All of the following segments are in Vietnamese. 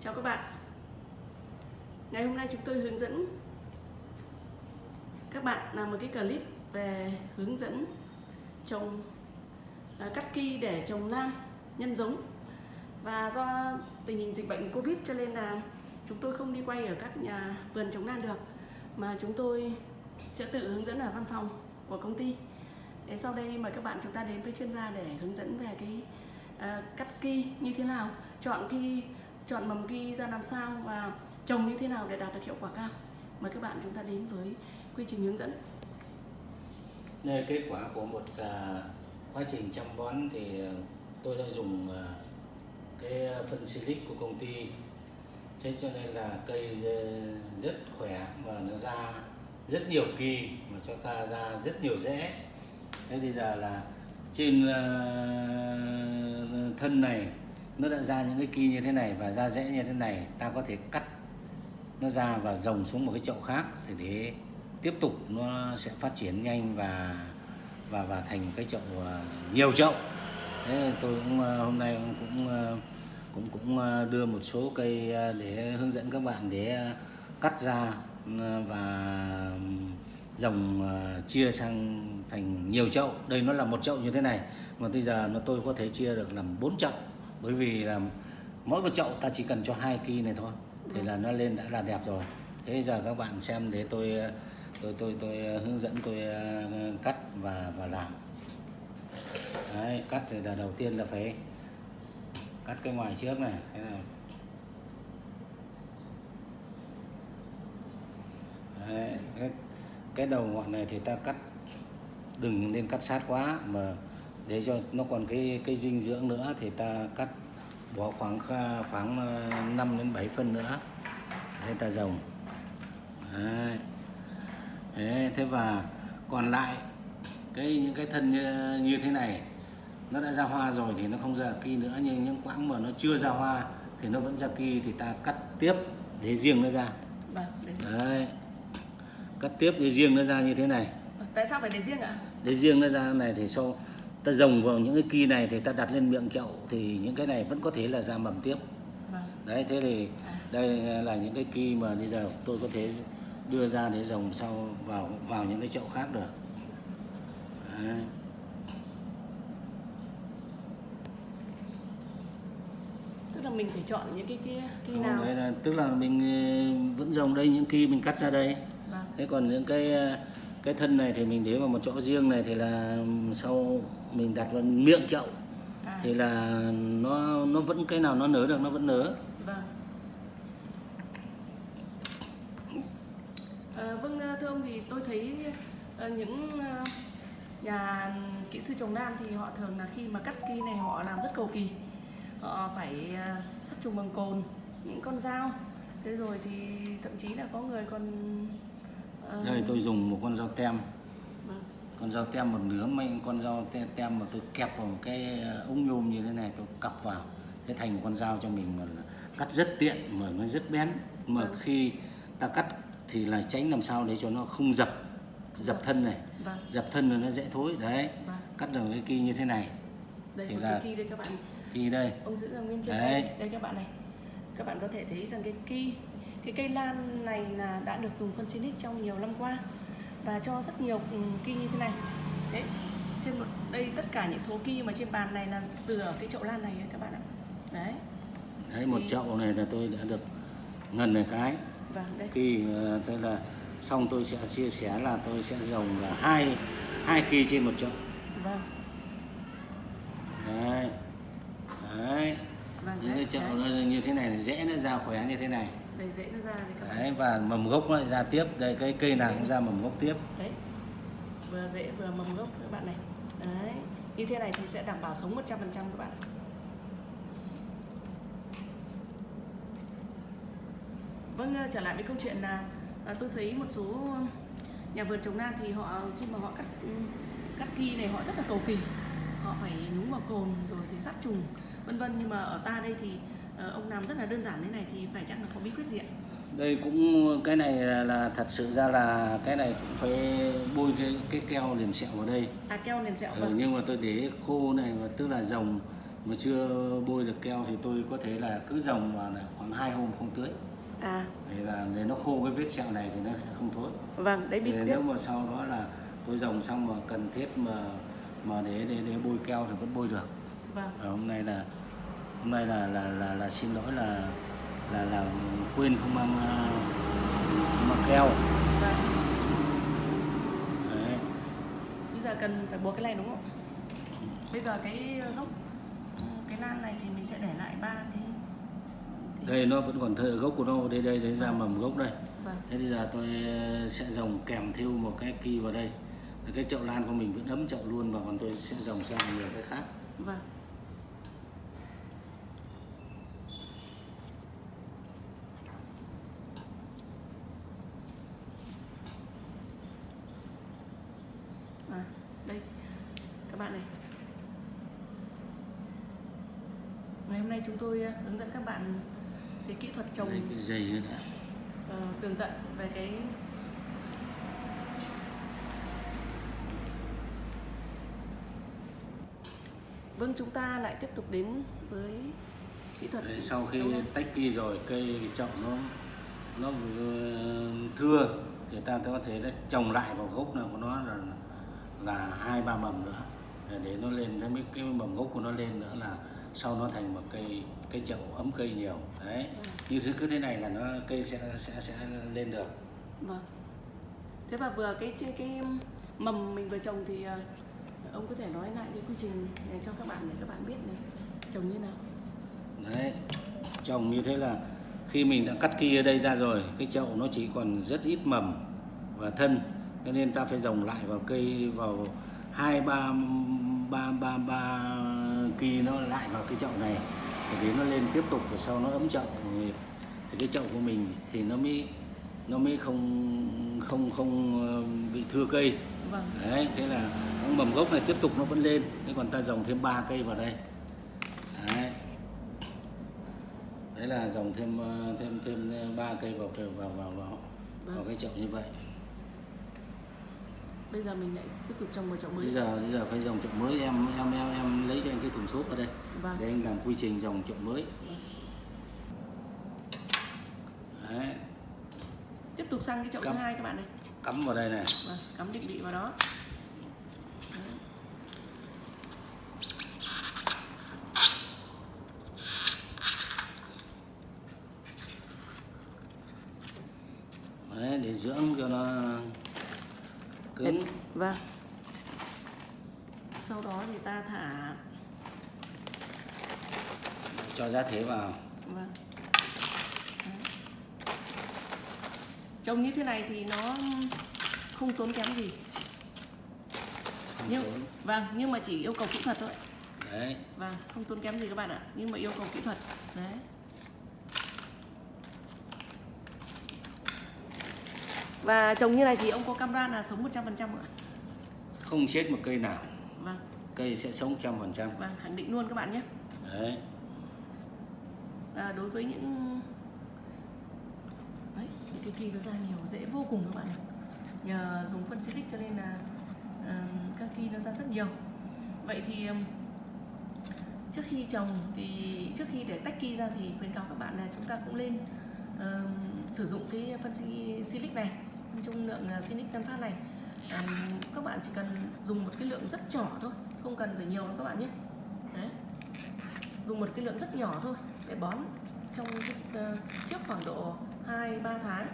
Chào các bạn. Ngày hôm nay chúng tôi hướng dẫn các bạn làm một cái clip về hướng dẫn trồng à, cắt ki để trồng lan nhân giống. Và do tình hình dịch bệnh Covid cho nên là chúng tôi không đi quay ở các nhà vườn trồng lan được mà chúng tôi sẽ tự hướng dẫn ở văn phòng của công ty. Thế sau đây mời các bạn chúng ta đến với chuyên gia để hướng dẫn về cái à, cắt ki như thế nào chọn ki chọn mầm ghi ra làm sao và trồng như thế nào để đạt được hiệu quả cao. Mời các bạn chúng ta đến với quy trình hướng dẫn. Đây, kết quả của một uh, quá trình chăm bón thì à, tôi đã dùng uh, cái phân silic của công ty. Thế cho nên là cây rất khỏe mà nó ra rất nhiều kỳ mà cho ta ra rất nhiều rễ. Thế bây giờ là trên uh, thân này nó đã ra những cái kỳ như thế này và ra rễ như thế này, ta có thể cắt nó ra và rồng xuống một cái chậu khác thì để tiếp tục nó sẽ phát triển nhanh và và và thành cái chậu à, nhiều chậu. Thế tôi cũng à, hôm nay à, cũng cũng cũng đưa một số cây để hướng dẫn các bạn để cắt ra ừ, và ừ, dòng chia sang thành nhiều chậu. Đây nó là một chậu như thế này, mà bây giờ nó tôi có thể chia được làm bốn chậu bởi vì là mỗi một chậu ta chỉ cần cho hai kỳ này thôi. Thì là nó lên đã là đẹp rồi. Thế giờ các bạn xem để tôi tôi tôi tôi hướng dẫn tôi ờ, cắt và và làm. Đấy, cắt thì là đầu tiên là phải cắt cái ngoài trước này. Thế này. Đấy, cái, cái đầu ngọn này thì ta cắt đừng nên cắt sát quá mà để cho nó còn cái cái dinh dưỡng nữa thì ta cắt bỏ khoảng khoảng 5 đến 7 phân nữa. Để ta rồng Đấy. Thế, thế và còn lại cái những cái thân như, như thế này nó đã ra hoa rồi thì nó không ra kỳ nữa nhưng những quãng mà nó chưa ra hoa thì nó vẫn ra kỳ thì ta cắt tiếp để riêng nó ra. Vâng đấy. Cắt tiếp để riêng nó ra như thế này. Tại sao phải để riêng ạ? Để riêng nó ra này thì sau ta rồng vào những cái kỳ này thì ta đặt lên miệng kẹo thì những cái này vẫn có thể là ra mầm tiếp. Vâng. Đấy thế thì đây là những cái kỳ mà bây giờ tôi có thể đưa ra để rồng sau vào vào những cái chậu khác được. Đấy. tức là mình phải chọn những cái kia kỳ nào? đấy là, tức là mình ờ, vẫn rồng đây những kỳ mình cắt ra đây. Vâng. Thế còn những cái ờ, cái thân này thì mình để vào một chỗ riêng này thì là sau mình đặt vào miệng chậu à, thì là nó nó vẫn cái nào nó nở được nó vẫn nở vâng. À, vâng à, thưa ông thì tôi thấy à, những nhà kỹ sư trồng lan thì họ thường là khi mà cắt ki này họ làm rất cầu kỳ. Họ phải sắt trùng bằng cồn những con dao. Thế rồi thì thậm chí là có người còn đây tôi dùng một con dao tem con dao tem một nửa mấy con dao tem, tem mà tôi kẹp vào một cái ờ, ống nhôm như thế này tôi cặp vào. Thế thành một con dao cho mình mà cắt rất tiện mà nó rất bén. Mà Vâng. khi ta cắt thì là tránh làm sao để cho nó không dập dập thân này. Vâng. Dập thân rồi nó dễ thối đấy. Vâng. Cắt được cái kia như thế này. Đây Thì là- cái đây các bạn. Kia đây. Ông giữ ở nguyên trên đây đây các bạn này. Các bạn có thể thấy rằng cái ki cái cây lan này là đã được dùng phân Sinic trong nhiều năm qua và cho rất nhiều ừ, ki như thế này. Đấy trên một đây tất cả những số ki mà trên bàn này là từ ở cái chậu lan này các bạn ạ. Đấy. Đấy một Thì- chậu này là tôi đã được ngần này cái. Vâng đây. Kỳ ờ, tức là xong tôi sẽ chia sẻ là tôi sẽ dòng là hai hai kỳ trên một chậu. Vâng. Đấy. Đấy. Vâng những cái chậu đấy. như thế này dễ nó ra khỏe như thế này dễ nó ra thì các đấy và mầm gốc nó lại ra tiếp. Đây cái cây nào cũng ra mầm gốc tiếp. Đấy. Vừa dễ vừa mầm gốc các bạn này. Đấy. Như thế này thì sẽ đảm bảo sống 100% các bạn vâng ờ, trở lại với câu chuyện là à, tôi thấy một số nhà vườn trồng lan thì họ khi mà họ cắt ừ, cắt ki này họ rất là cầu kỳ. Họ phải nhúng vào cồn rồi thì sát trùng vân vân. Nhưng mà ở ta đây thì ông làm rất là đơn giản thế này thì phải chắc là có bí quyết gì ạ? Đây cũng cái này là, là thật sự ra là cái này cũng phải bôi cái cái keo liền sẹo vào đây. À keo nền sẹo ừ, vâng. nhưng mà tôi để khô này và tức là dòng mà chưa bôi được keo thì tôi có thể là cứ vào là khoảng hai hôm không tưới. À. Để là để nó khô cái vết sẹo này thì nó sẽ không thối. Vâng đấy bí Thì quyết. nếu mà sau đó là tôi dòng xong mà cần thiết mà mà để để để bôi keo thì vẫn bôi được. Vâng. Và hôm nay là hôm nay là là là, là xin lỗi là là là quên không mang à, không mang keo. Vâng. Đấy. bây giờ cần phải buộc cái này đúng không? Bây giờ cái gốc cái nan này thì mình sẽ để lại ba cái đây nó vẫn còn thơ, gốc của nó đây đây đấy ra mầm gốc đây. Vâng. Thế bây giờ tôi sẽ dòng kèm theo một cái kỳ vào đây. Cái chậu lan của mình vẫn ấm chậu luôn và còn tôi sẽ dòng sang nhiều cái khác. Vâng à, đây các bạn này ngày hôm nay chúng tôi ờ, hướng dẫn các bạn cái kỹ thuật trồng nữa đã. ờ, tường tận về cái vâng chúng ta lại tiếp tục đến với kỹ thuật Đấy, sau khi tách kỳ rồi cây chậu nó nó vừa thưa thì ta có thể trồng lại vào gốc nào của nó là là hai ba mầm nữa. Để nó lên cái cái mầm gốc của nó lên nữa là sau nó thành một cây cây chậu ấm cây nhiều. Đấy như thế cứ thế này là nó cây sẽ sẽ sẽ lên được. Vâng. Thế và vừa cái cái, cái mầm mình vừa trồng thì ờ, ông có thể nói lại cái quy trình này cho các bạn để các bạn biết này trồng như nào? Đấy trồng như thế là khi mình đã cắt kia đây ra rồi cái chậu nó chỉ còn rất ít mầm và thân cho nên ta phải rồng lại vào cây vào hai ba ba ba ba kỳ nó lại vào cái chậu này để vì nó lên tiếp tục và sau nó ấm chậu. Thì cái chậu của mình thì nó mới nó mới không không không ờ, bị thưa cây. Vâng. Đấy thế là mầm gốc này tiếp tục nó vẫn lên. Thế còn ta dòng thêm ba cây vào đây. Đấy. Đấy là dòng thêm ờ, thêm thêm ờ, ba cây vào vào vào vào, vào, vào cái chậu như vậy bây giờ mình lại tiếp tục trồng một chậu mới. Bây giờ bây giờ phải dòng chậu mới. Em em em em lấy cho anh cái thùng xốp ở đây vâng. để anh làm quy trình dòng chậu mới. Đấy. Tiếp tục sang cái chậu thứ Cắm. hai các bạn này cắm vào đây này. Vâng cắm định vị vào đó Đấy. đấy để dưỡng cho nó cứng vâng. Sau đó thì ta thả cho giá thế vào. Vâng. Trồng như thế này thì nó không tốn kém gì. Không nhưng tốn. vâng nhưng mà chỉ yêu cầu kỹ thuật thôi. Đấy. Vâng không tốn kém gì các bạn ạ. Nhưng mà yêu cầu kỹ thuật. Đấy. Và trồng như này thì ông có cam đoan là sống 100% ạ không chết một cây nào. Vâng. Cây sẽ sống trăm phần trăm. Vâng khẳng định luôn các bạn nhé. Đấy. À, đối với những đấy những cái kỳ nó ra nhiều dễ vô cùng các bạn ạ. Nhờ dùng phân silic cho nên là à, các kỳ nó ra rất nhiều. Vậy thì trước khi trồng thì trước khi để tách kỳ ra thì khuyến cáo các bạn là chúng ta cũng nên ừm, sử dụng cái phân si- silic này. Trung lượng uh, silic tân phát này Ừm, các bạn chỉ cần dùng một cái lượng rất nhỏ thôi không cần phải nhiều đâu các bạn nhé đấy dùng một cái lượng rất nhỏ thôi để bón trong cái, ờ, trước khoảng độ 2 3 tháng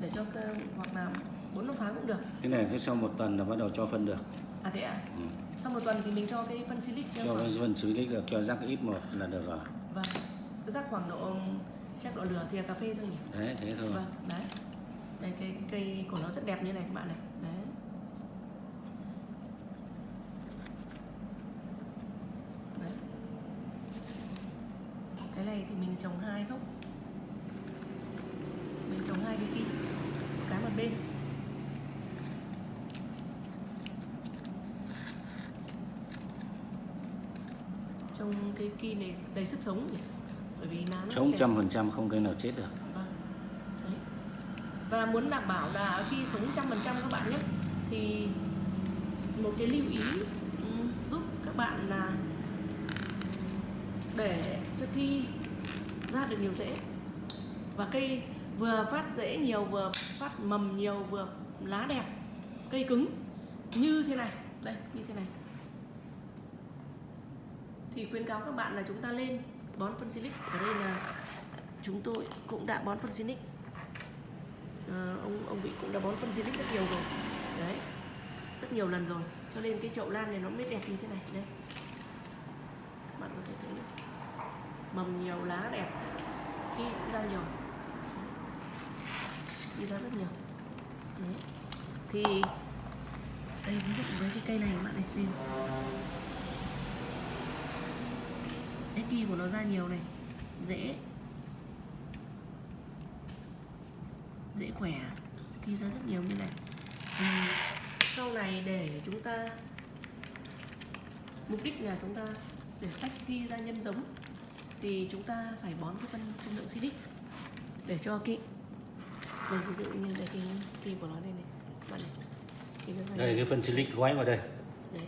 để cho cơ- hoặc là 4 5 tháng cũng được. cái này cứ sau một tuần là bắt đầu cho phân được À thế ạ. ừ. Sau một tuần thì mình cho cái phân silic cho cái phân lý được cho rắc ít một là được rồi Vâng. Rắc khoảng độ chắc độ lửa thìa cà phê thôi nhỉ. đấy thế thôi Vâng, đấy. Đây cái cây của nó rất đẹp như này các bạn này. Đấy. Đấy. Cái này thì mình trồng hai gốc. Mình trồng hai cái kia. Cái một bên. Trồng cái kia này đầy sức sống nhỉ. Bởi vì lá nó chống trăm phần trăm không cây nào chết được Vâng. Và muốn đảm bảo là khi sống trăm phần trăm các bạn nhé thì một cái lưu ý ừm, giúp các bạn là để cho khi ra được nhiều rễ và cây vừa phát rễ nhiều vừa phát mầm nhiều vừa lá đẹp cây cứng. Như thế này đây như thế này. Thì khuyến cáo các bạn là chúng ta lên bón phân silic ở đây là chúng tôi cũng đã bón phân silic à, ờ, ông ông vị cũng đã bón phân silic rất nhiều rồi. Đấy rất nhiều lần rồi. Cho nên cái chậu lan này nó mới đẹp như thế này. Đây. Bạn có thể thấy được mầm nhiều lá đẹp. Khi ra nhiều. Đi ra rất nhiều. Đấy. Thì, đây, ví dụ với cái cây này các bạn này xem. cái kỳ của nó ra nhiều này. Dễ. Dễ khỏe. Kỳ ra rất nhiều như này. Thì, sau này để chúng ta, mục đích là chúng ta để tách ghi ra nhân giống thì chúng ta phải bón cái phân trung lượng silic để cho cái đây ví dụ như đây cái kỳ của nó đây này. Bạn này đây cái phân silic gói vào đây. Đấy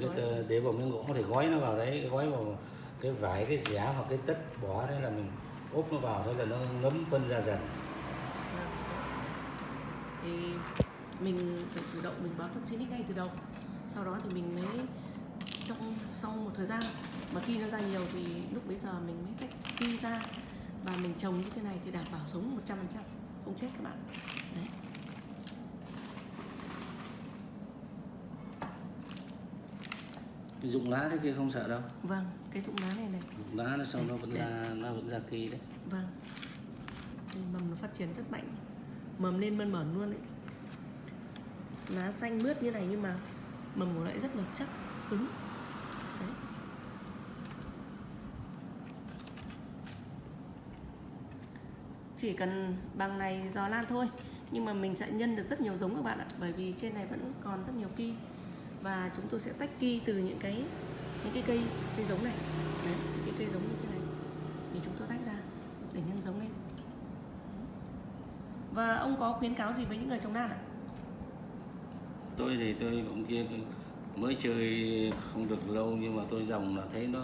gói. ờ, để vào miếng gỗ thì gói nó vào đấy gói vào cái vải cái giá hoặc cái tất bỏ thế là mình úp nó vào thế là nó ngấm phân ra dần. Thì mình phải chủ động mình bón phân silic ngay từ đầu. Sau đó thì mình mới trong sau một thời gian mà khi nó ra nhiều thì lúc bấy giờ mình mới tách khi ra và mình trồng như thế này thì đảm bảo sống 100% không chết các bạn. Đấy. Cái dụng lá thế kia không sợ đâu. Vâng cái dụng lá này này. Dụng lá nó sau nó vẫn ra nó vẫn ra kỳ đấy. Vâng. Mầm nó phát triển rất mạnh. Mầm lên mơn mởn luôn đấy. Lá xanh mướt như này nhưng mà mầm của lại rất là chắc cứng chỉ cần bằng này giò lan thôi. Nhưng mà mình sẽ nhân được rất nhiều giống các bạn ạ, bởi vì trên này vẫn còn rất nhiều ki. Và chúng tôi sẽ tách ki từ những cái những cái cây cây giống này. Đấy, những cái cây giống như thế này. Thì chúng tôi tách ra, để nhân giống lên. Và ông có khuyến cáo gì với những người trồng lan ạ? Tôi thì tôi cũng kia, mới chơi không được lâu nhưng mà tôi dòng là thấy nó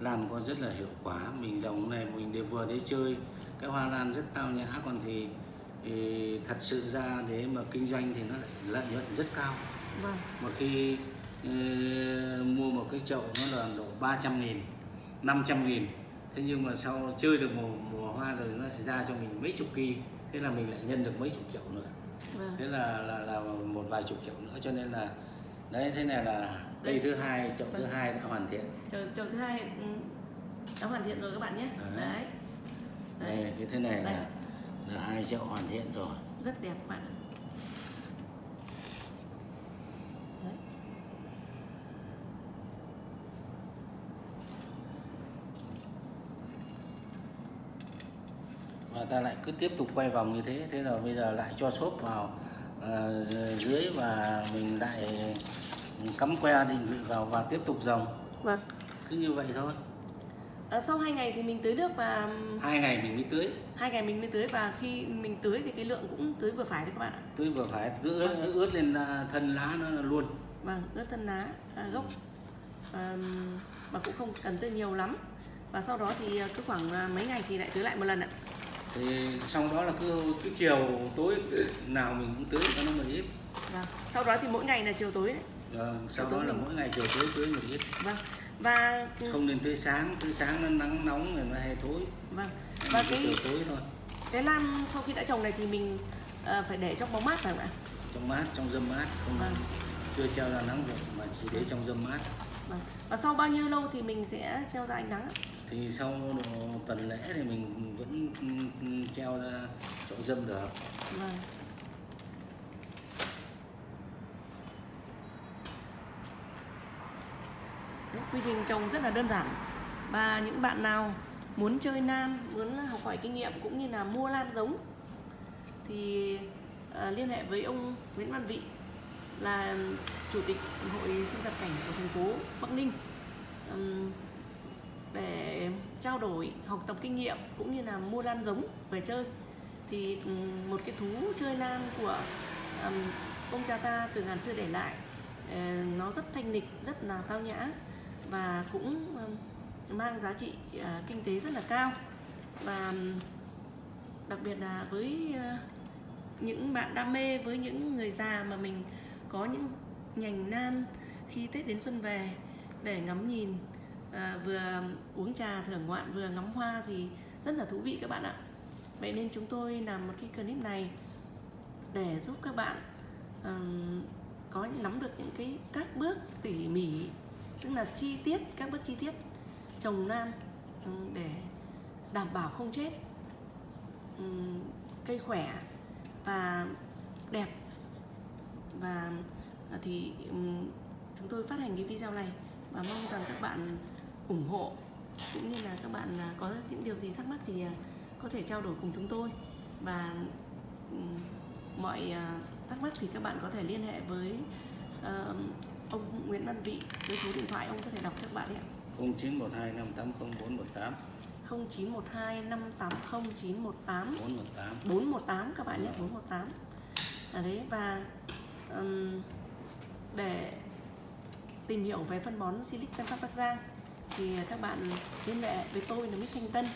lan có rất là hiệu quả. Mình dòng này mình để vừa để chơi cái hoa lan rất tao nhã còn thì, thì thật sự ra để mà kinh doanh thì nó lại lợi nhuận rất cao. Vâng. Một khi ờ, mua một cái chậu nó là độ 300 nghìn 500 nghìn thế nhưng mà sau chơi được mùa, mùa hoa rồi nó lại ra cho mình mấy chục kỳ thế là mình lại nhân được mấy chục chậu nữa. Vâng. Thế là là là một vài chục chậu nữa cho nên là đấy thế này là cây thứ hai chậu thứ hai đã hoàn thiện. Chậu, chậu thứ hai ừ, đã hoàn thiện rồi các bạn nhé. Đấy. đấy đây cái thế này Đây. là là hai chậu hoàn thiện rồi. Rất đẹp bạn đấy. và ta lại cứ tiếp tục quay vòng như thế thế rồi bây giờ lại cho xốp vào ờ, dưới và mình lại cắm que định vị vào và tiếp tục dòng. Vâng. Cứ như vậy thôi à, sau 2 ngày thì mình tưới nước và hai ngày mình mới tưới. hai ngày mình mới tưới và khi mình tưới thì cái lượng cũng tưới vừa phải đấy các bạn ạ. Tưới vừa phải tưới ướt, ướt lên à, thân lá nó luôn. Vâng ướt thân lá à, gốc. À, mà cũng không cần tưới nhiều lắm. Và sau đó thì cứ khoảng à, mấy ngày thì lại tưới lại một lần ạ. Thì xong đó là cứ cứ chiều tối nào mình cũng tưới cho nó một ít. Vâng sau đó thì mỗi ngày là chiều tối đấy. Ờ, sau Chiều đó tối là mình- mỗi ngày chiều tối tưới một ít. Vâng và không nên tưới sáng tưới sáng nó nắng nóng rồi nó hay thối. Vâng. Và cái tối thôi. cái lan sau khi đã trồng này thì mình à, phải để trong bóng mát phải không ạ? Trong mát trong dâm mát. Không Vâng. chưa treo ra nắng được mà chỉ để trong dâm mát. Vâng. và sau bao nhiêu lâu thì mình sẽ treo ra ánh nắng thì sau tuần lễ thì mình vẫn treo ra chỗ dâm được. Vâng quy trình trồng rất là đơn giản. Và những bạn nào muốn chơi lan muốn học hỏi kinh nghiệm cũng như là mua lan giống thì à, liên hệ với ông Nguyễn Văn Vị là chủ tịch hội sinh vật cảnh của thành phố Bắc Ninh để trao đổi học tập kinh nghiệm cũng như là mua lan giống về chơi. Thì một cái thú chơi lan của ông cha ta từ ngàn xưa để lại ờ, nó rất thanh lịch rất là tao nhã và cũng ờ, mang giá trị ờ, kinh tế rất là cao. Và đặc biệt là với ờ, những bạn đam mê với những người già mà mình có những nhành nan khi Tết đến xuân về để ngắm nhìn à, vừa uống trà thưởng ngoạn vừa ngắm hoa thì rất là thú vị các bạn ạ. Vậy nên chúng tôi làm một cái clip này để giúp các bạn um, có nắm được những cái các bước tỉ mỉ tức là chi tiết, các bước chi tiết trồng lan ừ, để đảm bảo không chết. Ừ, cây khỏe và đẹp. Và à, thì ừ, chúng tôi phát hành cái video này và mong rằng các bạn ủng hộ, cũng như là các bạn à, có những điều gì thắc mắc thì à, có thể trao đổi cùng chúng tôi. Và mọi thắc mắc thì các bạn có thể liên hệ với ờ, ông Nguyễn Văn Vị với số điện thoại ông có thể đọc cho các bạn ạ. 0912 580 418 0912 580 918 418 418 các bạn nhé 418 à đấy và um, để tìm hiểu về phân bón Silic Tân Phát Bắc Giang thì các bạn liên hệ với tôi là Mít Thanh Tân.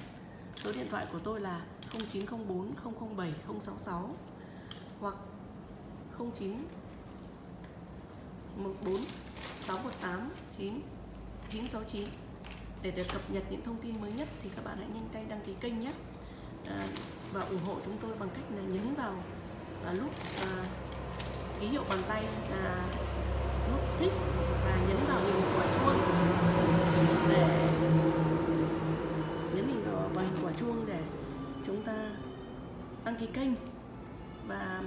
Số điện thoại của tôi là 0904 007 066 hoặc 09 14 618 9 969 để được cập nhật những thông tin mới nhất thì các bạn hãy nhanh tay đăng ký kênh nhé. À, và ủng hộ chúng tôi bằng cách là nhấn vào và lúc à, ký hiệu bàn tay là nút thích và nhấn vào hình quả chuông. Để nhấn hình vào, vào hình quả chuông để chúng ta đăng ký kênh. Và